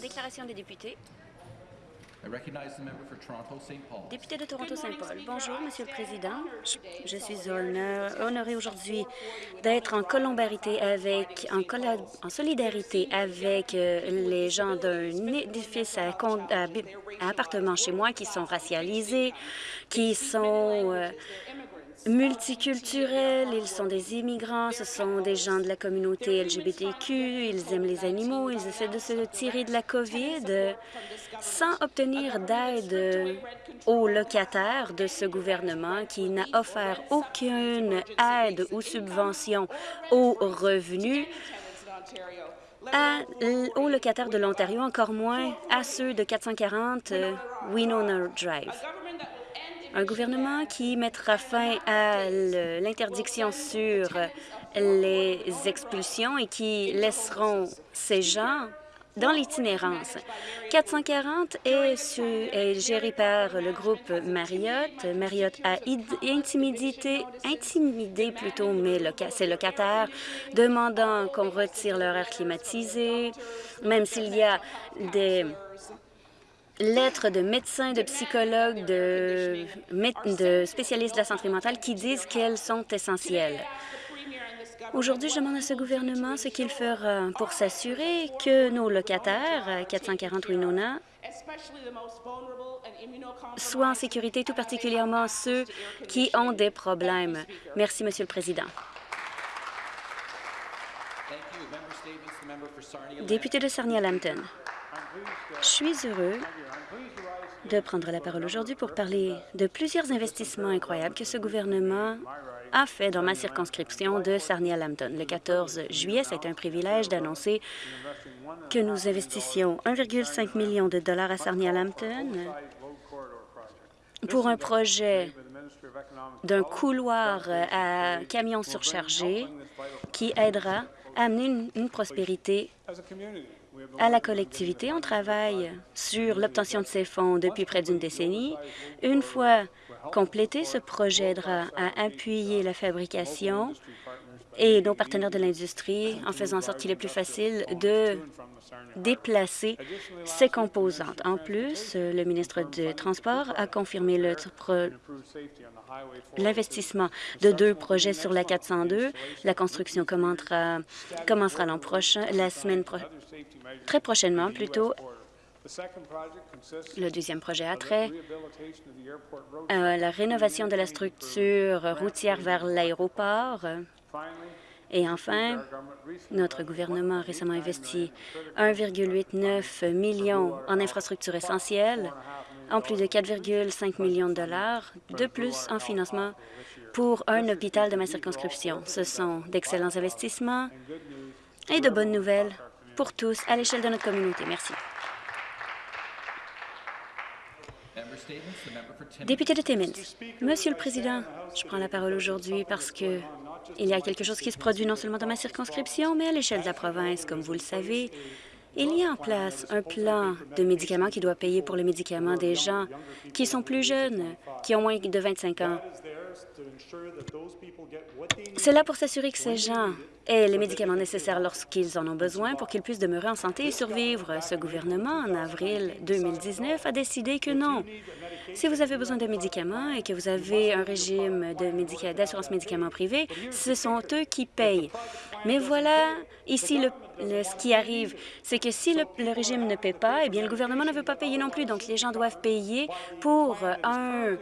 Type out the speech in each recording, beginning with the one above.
Déclaration des députés. I recognize the member for Toronto, St. Paul. Député de Toronto-Saint-Paul. Bonjour, Monsieur le Président. Je, suis honorée aujourd'hui d'être en colombarité avec, en, en solidarité avec euh, les gens d'un édifice à appartement chez moi qui sont racialisés, qui sont euh, multiculturels, ils sont des immigrants, ce sont des gens de la communauté LGBTQ, ils aiment les animaux, ils essaient de se tirer de la COVID sans obtenir d'aide aux locataires de ce gouvernement qui n'a offert aucune aide ou subvention aux revenus aux locataires de l'Ontario, encore moins à ceux de 440 euh, Winona Drive. Un gouvernement qui mettra fin à l'interdiction sur les expulsions et qui laisseront ces gens dans l'itinérance. 440 est, su- est géré par le groupe Marriott. Marriott a id- intimidé, intimidé plutôt mes ses locataires, demandant qu'on retire leur air climatisé, même s'il y a des lettres de médecins, de psychologues, de, spécialistes de la santé mentale qui disent qu'elles sont essentielles. Aujourd'hui, je demande à ce gouvernement ce qu'il fera pour s'assurer que nos locataires, à 440 Winona, soient en sécurité, tout particulièrement ceux qui ont des problèmes. Merci, Monsieur le Président. Député de Sarnia-Lambton, je suis heureux de prendre la parole aujourd'hui pour parler de plusieurs investissements incroyables que ce gouvernement a fait dans ma circonscription de Sarnia-Lambton. Le 14 juillet, c'est un privilège d'annoncer que nous investissions 1,5 million de dollars à Sarnia-Lambton pour un projet d'un couloir à camions surchargés qui aidera à amener une prospérité à la collectivité. On travaille sur l'obtention de ces fonds depuis près d'une décennie. Une fois complété, ce projet aidera à appuyer la fabrication et nos partenaires de l'industrie en faisant en sorte qu'il est plus facile de déplacer ces composantes. En plus, le ministre du Transport a confirmé l'investissement de deux projets sur la 402. La construction commencera, commencera l'an prochain, la semaine pro- très prochainement plutôt. Le deuxième projet a trait à la rénovation de la structure routière vers l'aéroport. Et enfin, notre gouvernement a récemment investi 1,89 million en infrastructures essentielles, en plus de 4,5 millions de dollars de plus en financement pour un hôpital de ma circonscription. Ce sont d'excellents investissements et de bonnes nouvelles pour tous à l'échelle de notre communauté. Merci. Député de Timmins, Monsieur le Président, je prends la parole aujourd'hui parce que il y a quelque chose qui se produit non seulement dans ma circonscription, mais à l'échelle de la province. Comme vous le savez, il y a en place un plan de médicaments qui doit payer pour les médicaments des gens qui sont plus jeunes, qui ont moins de 25 ans. C'est là pour s'assurer que ces gens aient les médicaments nécessaires lorsqu'ils en ont besoin pour qu'ils puissent demeurer en santé et survivre. Ce gouvernement, en avril 2019, a décidé que non. Si vous avez besoin de médicaments et que vous avez un régime médica- d'assurance médicaments privée, ce sont eux qui payent. Mais voilà, ici, le, ce qui arrive, c'est que si le, régime ne paie pas, eh bien, le gouvernement ne veut pas payer non plus. Donc, les gens doivent payer pour un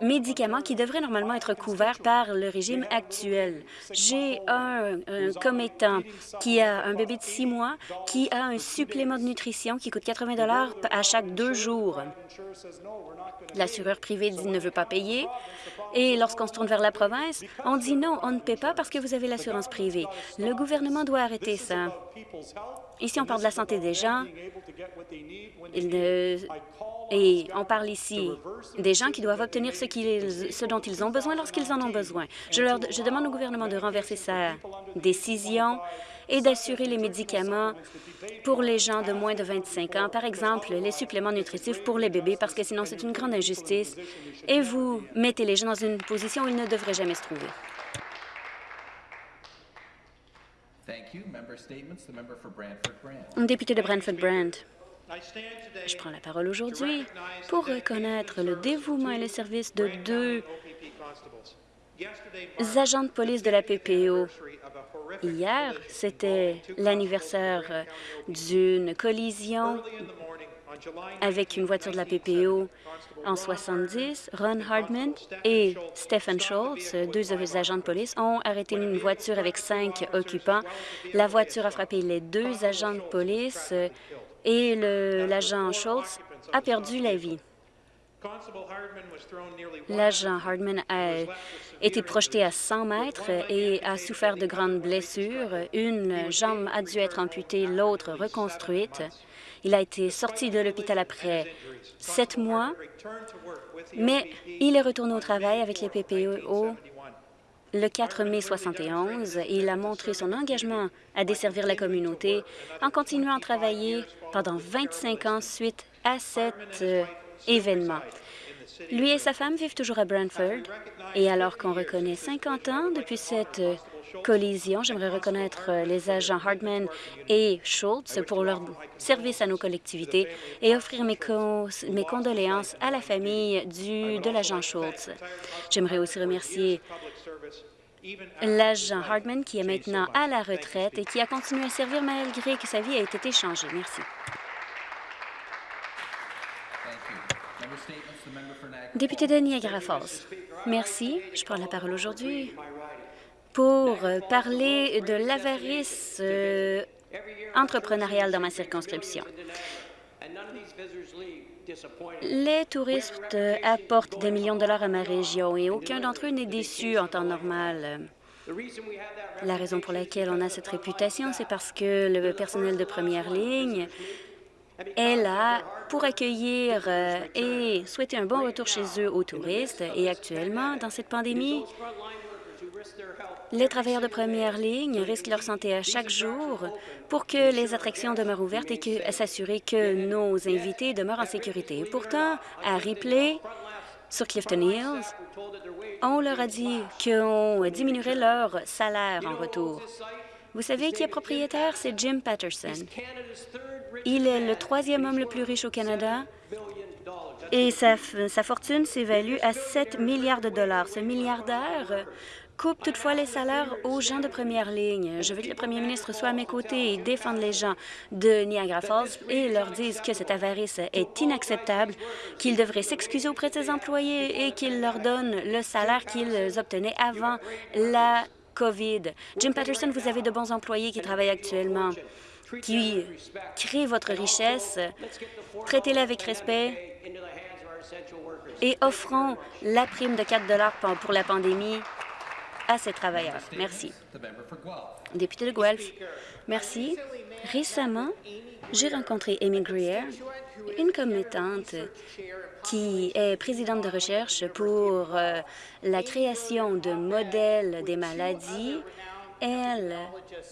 médicament qui devrait normalement être couvert par le régime actuel. J'ai un, commettant qui a un bébé de six mois qui a un supplément de nutrition qui coûte 80 dollars à chaque deux jours. L'assureur privé dit ne veut pas payer. Et lorsqu'on se tourne vers la province, on dit non, on ne paie pas parce que vous avez l'assurance privée. Le gouvernement doit arrêter ça. Ici, on parle de la santé des gens. Et on parle ici des gens qui doivent obtenir ce, dont ils ont besoin lorsqu'ils en ont besoin. Je demande au gouvernement de renverser sa décision et d'assurer les médicaments pour les gens de moins de 25 ans, par exemple les suppléments nutritifs pour les bébés, parce que sinon c'est une grande injustice et vous mettez les gens dans une position où ils ne devraient jamais se trouver. Député de Brantford-Brand. Je prends la parole aujourd'hui pour reconnaître le dévouement et le service de deux agents de police de la PPO. Hier, c'était l'anniversaire d'une collision avec une voiture de la PPO en 70. Ron Hardman et Stephen Schultz, deux agents de police, ont arrêté une voiture avec cinq occupants. La voiture a frappé les deux agents de police et l'agent Schultz a perdu la vie. L'agent Hardman a été projeté à 100 mètres et a souffert de grandes blessures. Une jambe a dû être amputée, l'autre reconstruite. Il a été sorti de l'hôpital après sept mois, mais il est retourné au travail avec les PPO le 4 mai 71. Il a montré son engagement à desservir la communauté en continuant à travailler pendant 25 ans suite à cet euh, Lui et sa femme vivent toujours à Brantford, et alors qu'on reconnaît 50 ans depuis cette euh, collision, j'aimerais reconnaître euh, les agents Hartman et Schultz pour leur service à nos collectivités et offrir mes, con- mes condoléances à la famille du, de l'agent Schultz. J'aimerais aussi remercier l'agent Hartman qui est maintenant à la retraite et qui a continué à servir malgré que sa vie a été échangée. Merci. Député de Niagara Falls, merci. Je prends la parole aujourd'hui pour euh, parler de l'avarice euh, entrepreneuriale dans ma circonscription. Les touristes euh, apportent des millions de dollars à ma région et aucun d'entre eux n'est déçu en temps normal. La raison pour laquelle on a cette réputation, c'est parce que le personnel de première ligne est là pour accueillir euh, et souhaiter un bon retour chez eux aux touristes. Et actuellement, dans cette pandémie, les travailleurs de première ligne risquent leur santé à chaque jour pour que les attractions demeurent ouvertes et s'assurer que nos invités demeurent en sécurité. Et pourtant, à Ripley, sur Clifton Hills, on leur a dit qu'on diminuerait leur salaire en retour. Vous savez qui est propriétaire? C'est Jim Patterson. Il est le troisième homme le plus riche au Canada et sa, sa fortune s'évalue à 7 milliards de dollars. Ce milliardaire coupe toutefois les salaires aux gens de première ligne. Je veux que le premier ministre soit à mes côtés et défende les gens de Niagara Falls et leur dise que cette avarice est inacceptable, qu'ils devraient s'excuser auprès de ses employés et qu'ils leur donnent le salaire qu'ils obtenaient avant la COVID. Jim Patterson, vous avez de bons employés qui travaillent actuellement qui créent votre richesse. Traitez-les avec respect et offrons la prime de 4 pour pour la pandémie à ces travailleurs. Merci. Député de Guelph, merci. Récemment, j'ai rencontré Amy Greer, une commettante qui est présidente de recherche pour euh, la création de modèles des maladies. Elle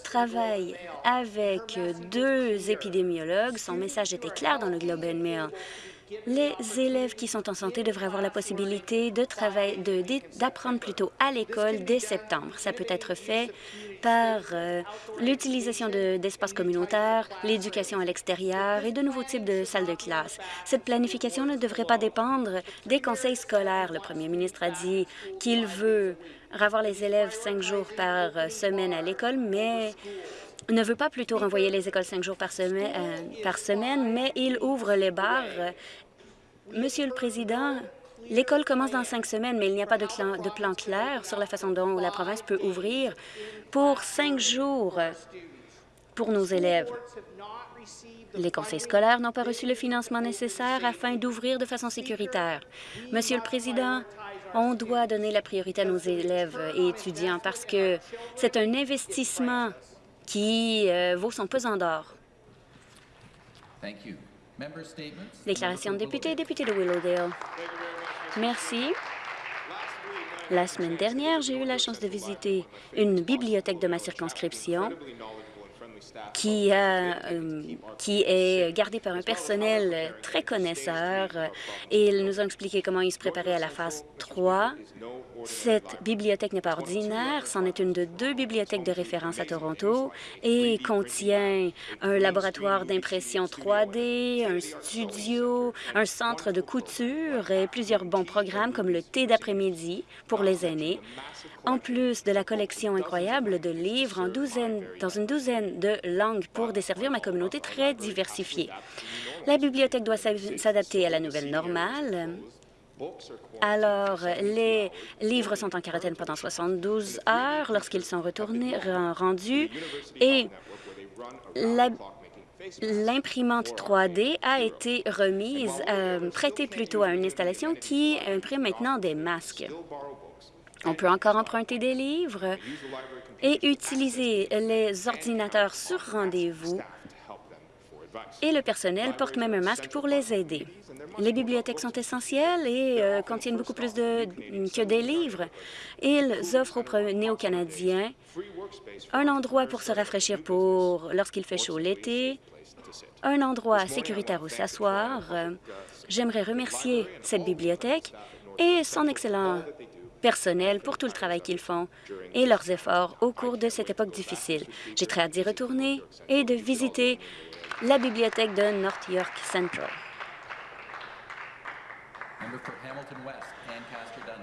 travaille avec deux épidémiologues. Son message était clair dans le Globe and Mail. Les élèves qui sont en santé devraient avoir la possibilité travailler, de- d'apprendre plutôt à l'école dès septembre. Ça peut être fait par euh, l'utilisation de- d'espaces communautaires, l'éducation à l'extérieur et de nouveaux types de salles de classe. Cette planification ne devrait pas dépendre des conseils scolaires. Le premier ministre a dit qu'il veut revoir les élèves cinq jours par euh, semaine à l'école, mais ne veut pas plutôt renvoyer les écoles cinq jours par semaine, euh, par semaine mais il ouvre les bars. Monsieur le Président, l'école commence dans cinq semaines, mais il n'y a pas de, clan- de plan clair sur la façon dont la province peut ouvrir pour cinq jours pour nos élèves. Les conseils scolaires n'ont pas reçu le financement nécessaire afin d'ouvrir de façon sécuritaire. Monsieur le Président, on doit donner la priorité à nos élèves et étudiants parce que c'est un investissement qui euh, vaut son pesant d'or. Thank you. Member statements? The Déclaration de député, député de Willowdale. Merci. La semaine dernière, j'ai eu la chance de visiter une bibliothèque de ma circonscription qui, euh, qui est gardé par un personnel très connaisseur. Et ils nous ont expliqué comment ils se préparaient à la phase 3. Cette bibliothèque n'est pas ordinaire, c'en est une de deux bibliothèques de référence à Toronto et contient un laboratoire d'impression 3D, un studio, un centre de couture et plusieurs bons programmes comme le thé d'après-midi pour les aînés, en plus de la collection incroyable de livres en douzaine, dans une douzaine de langues pour desservir ma communauté très diversifiée. La bibliothèque doit s'adapter à la nouvelle normale. Alors, les livres sont en quarantaine pendant 72 heures lorsqu'ils sont retournés, rendus et l'imprimante 3D a été remise, euh, prêtée plutôt à une installation qui imprime maintenant des masques. On peut encore emprunter des livres et utiliser les ordinateurs sur rendez-vous et le personnel porte même un masque pour les aider. Les bibliothèques sont essentielles et euh, contiennent beaucoup plus que des livres. Ils offrent aux néo-canadiens un endroit pour se rafraîchir pour lorsqu'il fait chaud l'été, un endroit sécuritaire où s'asseoir. J'aimerais remercier cette bibliothèque et son excellent personnel pour tout le travail qu'ils font et leurs efforts au cours de cette époque difficile. J'ai très hâte d'y retourner et de visiter la bibliothèque de North York Central.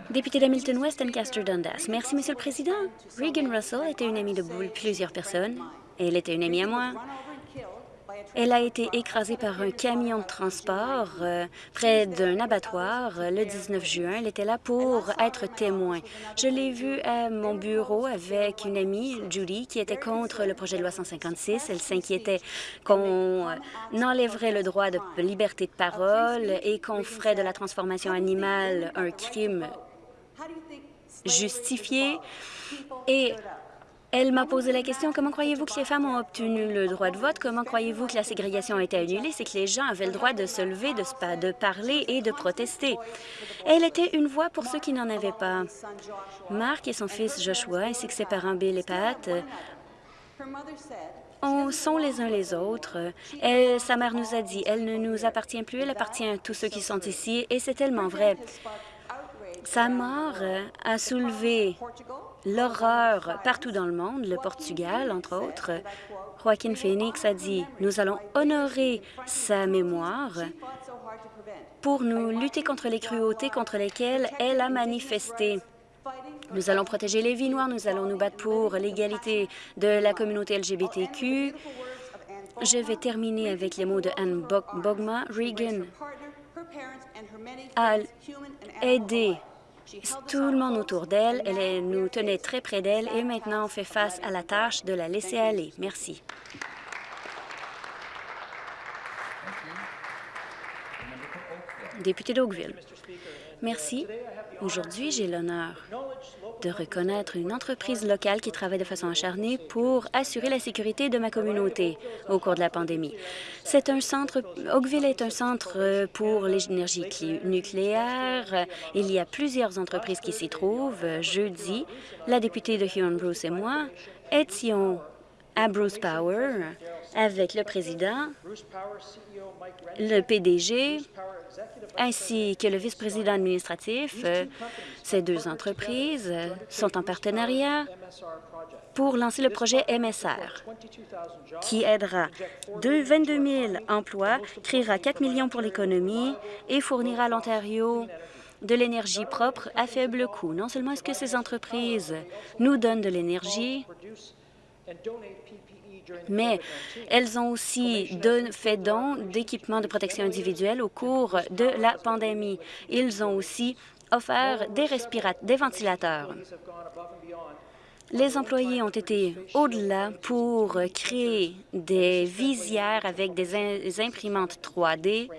Député d'Hamilton West, Ancaster Dundas. Merci, Monsieur le Président. Regan Russell était une amie de plusieurs personnes. Elle était une amie à moi. Elle a été écrasée par un camion de transport euh, près d'un abattoir le 19 juin. Elle était là pour être témoin. Je l'ai vue à mon bureau avec une amie, Judy, qui était contre le projet de loi 156. Elle s'inquiétait qu'on enlèverait le droit de liberté de parole et qu'on ferait de la transformation animale un crime justifié. Elle m'a posé la question, comment croyez-vous que les femmes ont obtenu le droit de vote? Comment croyez-vous que la ségrégation a été annulée? C'est que les gens avaient le droit de se lever, de, parler et de protester. Elle était une voix pour ceux qui n'en avaient pas. Marc et son fils Joshua, ainsi que ses parents Bill et Pat, on sont les uns les autres. sa mère nous a dit, elle ne nous appartient plus, elle appartient à tous ceux qui sont ici, et c'est tellement vrai. Sa mort a soulevé l'horreur partout dans le monde, le Portugal, entre autres. Joaquin Phoenix a dit « Nous allons honorer sa mémoire pour nous lutter contre les cruautés contre lesquelles elle a manifesté. Nous allons protéger les vies noires, nous allons nous battre pour l'égalité de la communauté LGBTQ. Je vais terminer avec les mots de Anne Bogma. Regan a aidé tout le monde autour d'elle. Elle nous tenait très près d'elle et maintenant on fait face à la tâche de la laisser aller. Merci. Député d'Oakville. Merci. Aujourd'hui, j'ai l'honneur de reconnaître une entreprise locale qui travaille de façon acharnée pour assurer la sécurité de ma communauté au cours de la pandémie. C'est un centre, Oakville est un centre pour l'énergie nucléaire. Il y a plusieurs entreprises qui s'y trouvent. Jeudi, la députée de Huron Bruce et moi étions à Bruce Power avec le président, le PDG, ainsi que le vice-président administratif. Ces deux entreprises sont en partenariat pour lancer le projet MSR, qui aidera 22 000 emplois, créera 4 millions pour l'économie et fournira à l'Ontario de l'énergie propre à faible coût. Non seulement est-ce que ces entreprises nous donnent de l'énergie, mais elles ont aussi fait don d'équipements de protection individuelle au cours de la pandémie. Ils ont aussi offert des, des ventilateurs. Les employés ont été au-delà pour créer des visières avec des imprimantes 3D.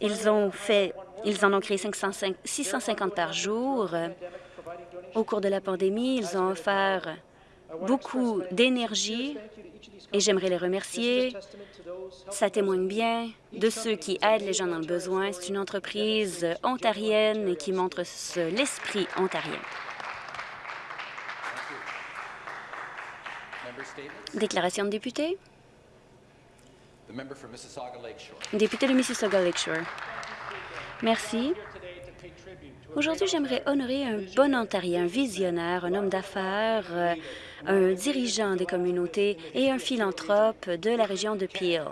Ils, ont fait, ils en ont créé 650 par jour. Au cours de la pandémie, ils ont offert beaucoup d'énergie et j'aimerais les remercier. Ça témoigne bien de ceux qui aident les gens dans le besoin. C'est une entreprise ontarienne qui montre l'esprit ontarien. Déclaration de député. Député de Mississauga Lakeshore. Merci. Aujourd'hui, j'aimerais honorer un bon Ontarien, un visionnaire, un homme d'affaires, euh, un dirigeant des communautés et un philanthrope de la région de Peel.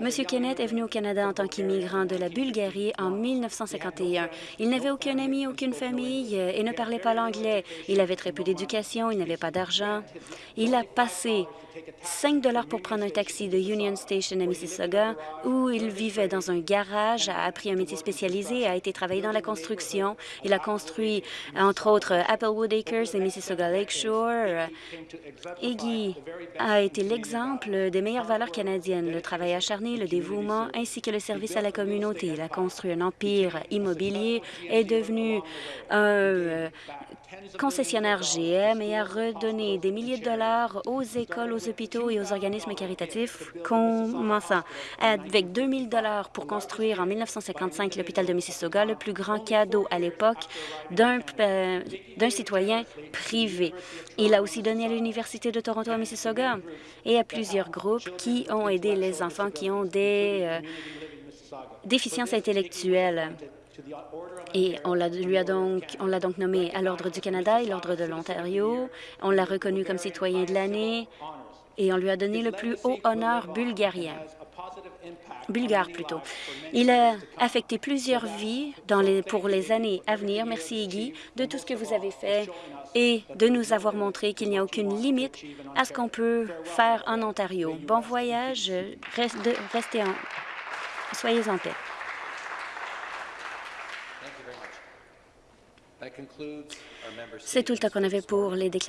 Monsieur Kenneth est venu au Canada en tant qu'immigrant de la Bulgarie en 1951. Il n'avait aucun ami, aucune famille euh, et ne parlait pas l'anglais. Il avait très peu d'éducation, il n'avait pas d'argent. Il a passé 5 dollars pour prendre un taxi de Union Station à Mississauga, où il vivait dans un garage, a appris un métier spécialisé, a été travailler dans la construction. Il a construit, entre autres, Applewood Acres et Mississauga Lakeshore. Iggy a été l'exemple des meilleures valeurs canadiennes, le travail acharné, le dévouement, ainsi que le service à la communauté. Il a construit un empire immobilier, est devenu un euh, concessionnaire GM et a redonné des milliers de dollars aux écoles, aux hôpitaux et aux organismes caritatifs, commençant avec 2 000 dollars pour construire en 1955 l'hôpital de Mississauga, le plus grand cadeau à l'époque d'un euh, d'un citoyen privé. Il a aussi donné à l'Université de Toronto à Mississauga et à plusieurs groupes qui ont aidé les enfants qui ont des euh, déficiences intellectuelles. Et on l'a donc, on l'a donc nommé à l'Ordre du Canada et l'Ordre de l'Ontario. On l'a reconnu comme citoyen de l'année et on lui a donné le plus haut honneur bulgarien. Bulgare plutôt. Il a affecté plusieurs vies pour les années à venir. Merci, Iggy, de tout ce que vous avez fait et de nous avoir montré qu'il n'y a aucune limite à ce qu'on peut faire en Ontario. Bon voyage. Reste- Restez en... Soyez en paix. C'est tout le temps qu'on avait pour les déclarations